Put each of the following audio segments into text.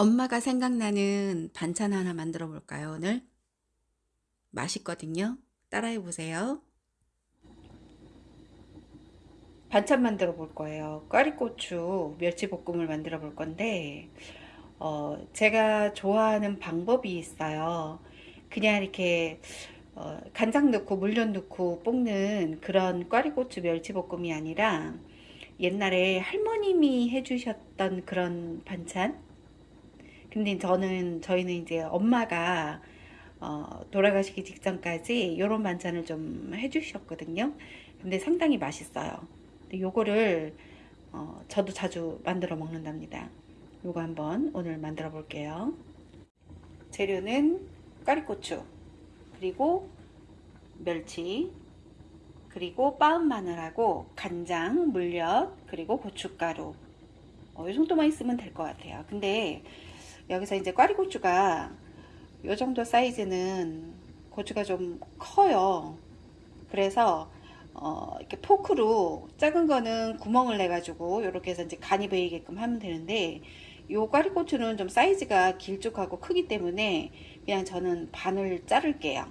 엄마가 생각나는 반찬 하나 만들어 볼까요, 오늘? 맛있거든요. 따라해 보세요. 반찬 만들어 볼 거예요. 꽈리고추 멸치볶음을 만들어 볼 건데, 어, 제가 좋아하는 방법이 있어요. 그냥 이렇게 어, 간장 넣고 물엿 넣고 볶는 그런 꽈리고추 멸치볶음이 아니라 옛날에 할머님이 해주셨던 그런 반찬? 근데 저는 저희는 이제 엄마가 어, 돌아가시기 직전까지 이런 반찬을 좀 해주셨거든요. 근데 상당히 맛있어요. 근데 요거를 어, 저도 자주 만들어 먹는답니다. 요거 한번 오늘 만들어 볼게요. 재료는 까리고추 그리고 멸치 그리고 빻은 마늘하고 간장, 물엿 그리고 고춧가루 어, 이 정도만 있으면 될 것 같아요. 근데 여기서 이제 꽈리고추가 이 정도 사이즈는 고추가 좀 커요. 그래서 어, 이렇게 포크로 작은 거는 구멍을 내 가지고 이렇게 해서 이제 간이 배이게끔 하면 되는데 요 꽈리고추는 좀 사이즈가 길쭉하고 크기 때문에 그냥 저는 반을 자를게요.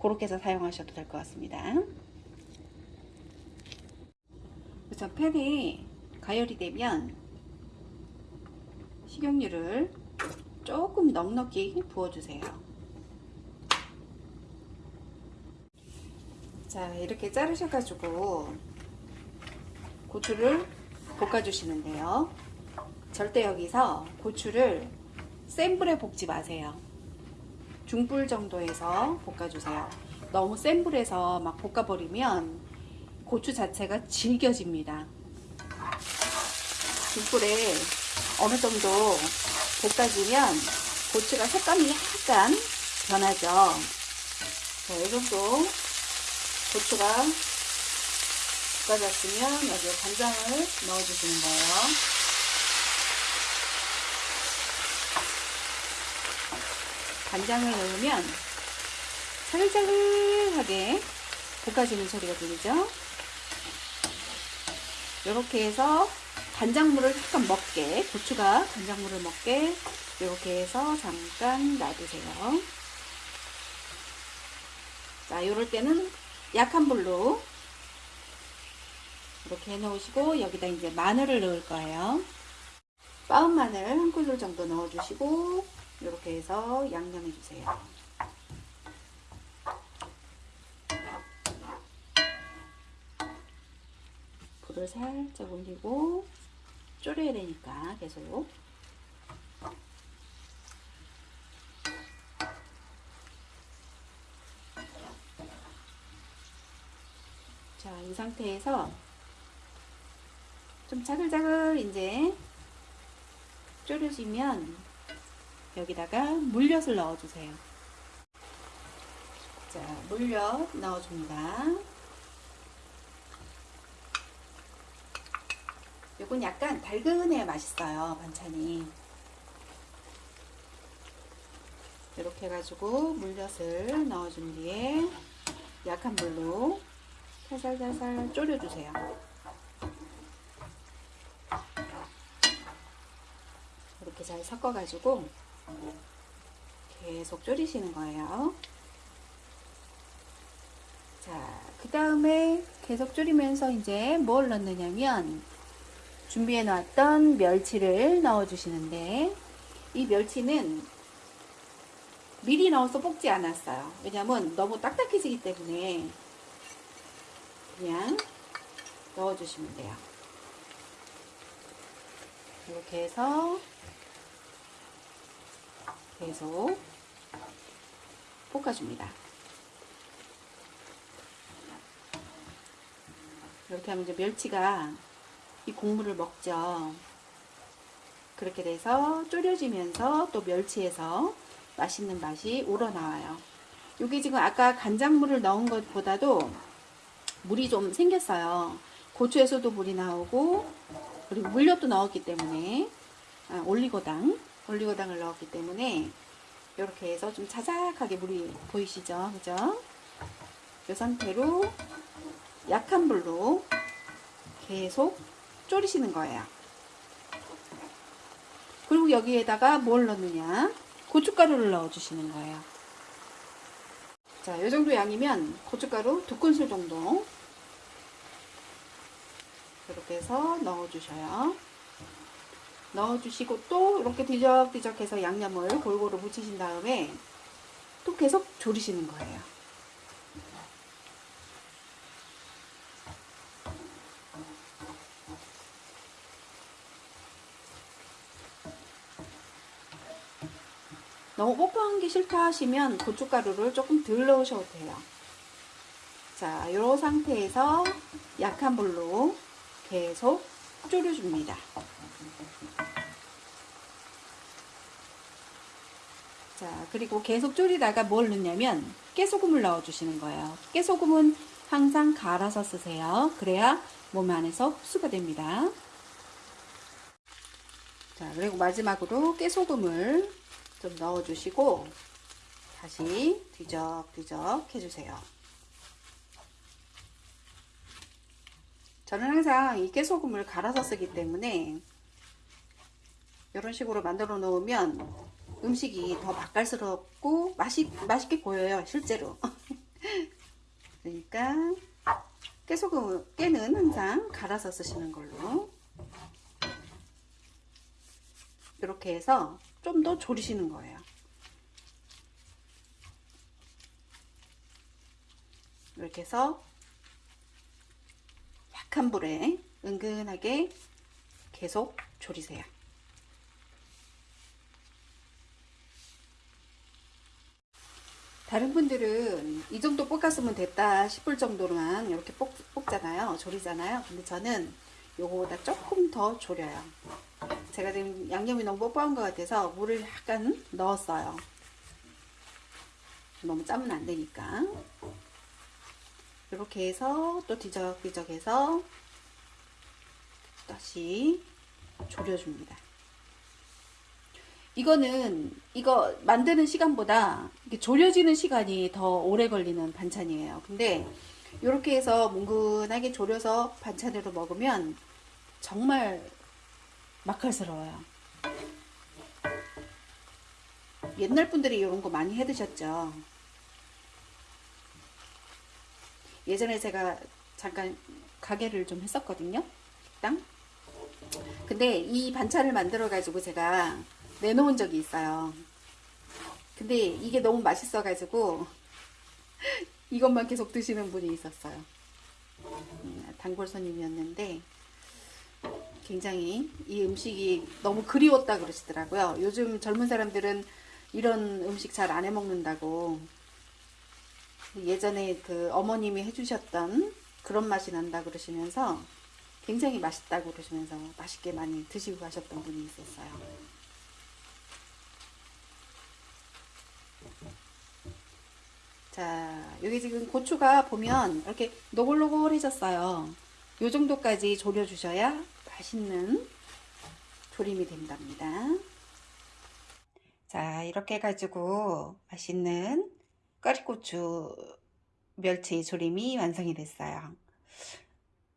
그렇게 해서 사용하셔도 될 것 같습니다. 그래서 팬이 가열이 되면 식용유를 조금 넉넉히 부어주세요. 자 이렇게 자르셔가지고 고추를 볶아주시는데요. 절대 여기서 고추를 센 불에 볶지 마세요. 중불 정도에서 볶아주세요. 너무 센 불에서 막 볶아버리면 고추 자체가 질겨집니다. 중불에 어느 정도 볶아주면 고추가 색감이 약간 변하죠. 자, 이 정도 고추가 볶아졌으면 여기에 간장을 넣어주시는 거예요. 간장을 넣으면 자글자글하게 볶아지는 소리가 들리죠? 이렇게 해서 간장물을 약간 먹게 고추가 간장물을 먹게. 이렇게 해서 잠깐 놔두세요. 자 이럴 때는 약한 불로 이렇게 해 놓으시고 여기다 이제 마늘을 넣을 거예요. 빻은 마늘 한 큰술 정도 넣어 주시고 이렇게 해서 양념해 주세요. 불을 살짝 올리고 졸여야 되니까 계속 자, 이 상태에서 좀 자글자글 이제 졸여지면 여기다가 물엿을 넣어주세요. 자, 물엿 넣어줍니다. 이건 약간 달근해야 맛있어요 반찬이. 이렇게 해가지고 물엿을 넣어준 뒤에 약한 불로 살살살살 졸여주세요. 이렇게 잘 섞어가지고 계속 졸이시는 거예요. 자, 그 다음에 계속 졸이면서 이제 뭘 넣느냐면 준비해 놨던 멸치를 넣어 주시는데 이 멸치는 미리 넣어서 볶지 않았어요. 왜냐면 너무 딱딱해지기 때문에 그냥 넣어 주시면 돼요. 이렇게 해서 계속 볶아줍니다. 이렇게 하면 이제 멸치가 이 국물을 먹죠. 그렇게 돼서 졸여지면서 또 멸치에서 맛있는 맛이 우러나와요. 여기 지금 아까 간장물을 넣은 것보다도 물이 좀 생겼어요. 고추에서도 물이 나오고 그리고 물엿도 넣었기 때문에 아, 올리고당 올리고당을 넣었기 때문에 이렇게 해서 좀 자작하게 물이 보이시죠? 그죠? 이 상태로 약한 불로 계속 졸이시는 거예요. 그리고 여기에다가 뭘 넣느냐? 고춧가루를 넣어 주시는 거예요. 자, 이 정도 양이면 고춧가루 두 큰술 정도 이렇게 해서 넣어 주셔요. 넣어 주시고 또 이렇게 뒤적뒤적 해서 양념을 골고루 묻히신 다음에 또 계속 졸이시는 거예요. 너무 뽀뽀한 게 싫다 하시면 고춧가루를 조금 덜 넣으셔도 돼요. 자, 이 상태에서 약한 불로 계속 졸여줍니다. 자, 그리고 계속 졸이다가 뭘 넣냐면 깨소금을 넣어주시는 거예요. 깨소금은 항상 갈아서 쓰세요. 그래야 몸 안에서 흡수가 됩니다. 자, 그리고 마지막으로 깨소금을 좀 넣어주시고 다시 뒤적뒤적 해주세요. 저는 항상 이 깨소금을 갈아서 쓰기 때문에 이런 식으로 만들어 놓으면 음식이 더 맛깔스럽고 맛이, 맛있게 보여요 실제로 그러니까 깨소금 깨는 항상 갈아서 쓰시는 걸로 이렇게 해서 좀 더 졸이시는 거예요. 이렇게 해서 약한 불에 은근하게 계속 졸이세요. 다른 분들은 이 정도 볶았으면 됐다 싶을 정도로만 이렇게 볶, 볶잖아요. 졸이잖아요. 근데 저는 요거보다 조금 더 졸여요 제가 지금 양념이 너무 뽀뽀한 것 같아서 물을 약간 넣었어요. 너무 짜면 안 되니까. 이렇게 해서 또 뒤적뒤적 해서 다시 졸여줍니다. 이거는 이거 만드는 시간보다 졸여지는 시간이 더 오래 걸리는 반찬이에요. 근데 이렇게 해서 뭉근하게 졸여서 반찬으로 먹으면 정말 맛깔스러워요. 옛날 분들이 이런 거 많이 해 드셨죠. 예전에 제가 잠깐 가게를 좀 했었거든요. 식당. 근데 이 반찬을 만들어 가지고 제가 내놓은 적이 있어요. 근데 이게 너무 맛있어 가지고 이것만 계속 드시는 분이 있었어요. 음, 단골 손님이었는데 굉장히 이 음식이 너무 그리웠다 그러시더라고요. 요즘 젊은 사람들은 이런 음식 잘 안 해 먹는다고 예전에 그 어머님이 해주셨던 그런 맛이 난다 그러시면서 굉장히 맛있다고 그러시면서 맛있게 많이 드시고 가셨던 분이 있었어요. 자, 여기 지금 고추가 보면 이렇게 노골노골해졌어요. 요 정도까지 졸여주셔야 맛있는 조림이 된답니다. 자, 이렇게 해가지고 맛있는 꽈리고추 멸치 조림이 완성이 됐어요.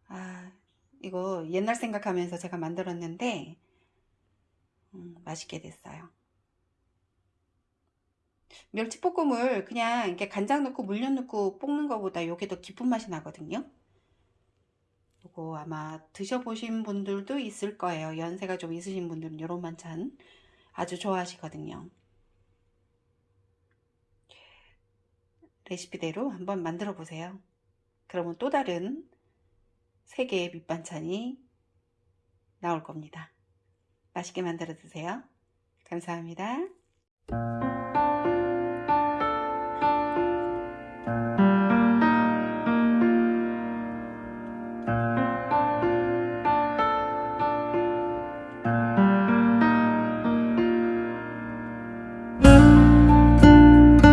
아, 이거 옛날 생각하면서 제가 만들었는데 음, 맛있게 됐어요. 멸치볶음을 그냥 이렇게 간장 넣고 물엿 넣고 볶는 것보다 이게 더 깊은 맛이 나거든요. 이거 아마 드셔보신 분들도 있을 거예요. 연세가 좀 있으신 분들은 이런 반찬 아주 좋아하시거든요. 레시피대로 한번 만들어 보세요. 그러면 또 다른 세 개의 밑반찬이 나올 겁니다. 맛있게 만들어 드세요. 감사합니다.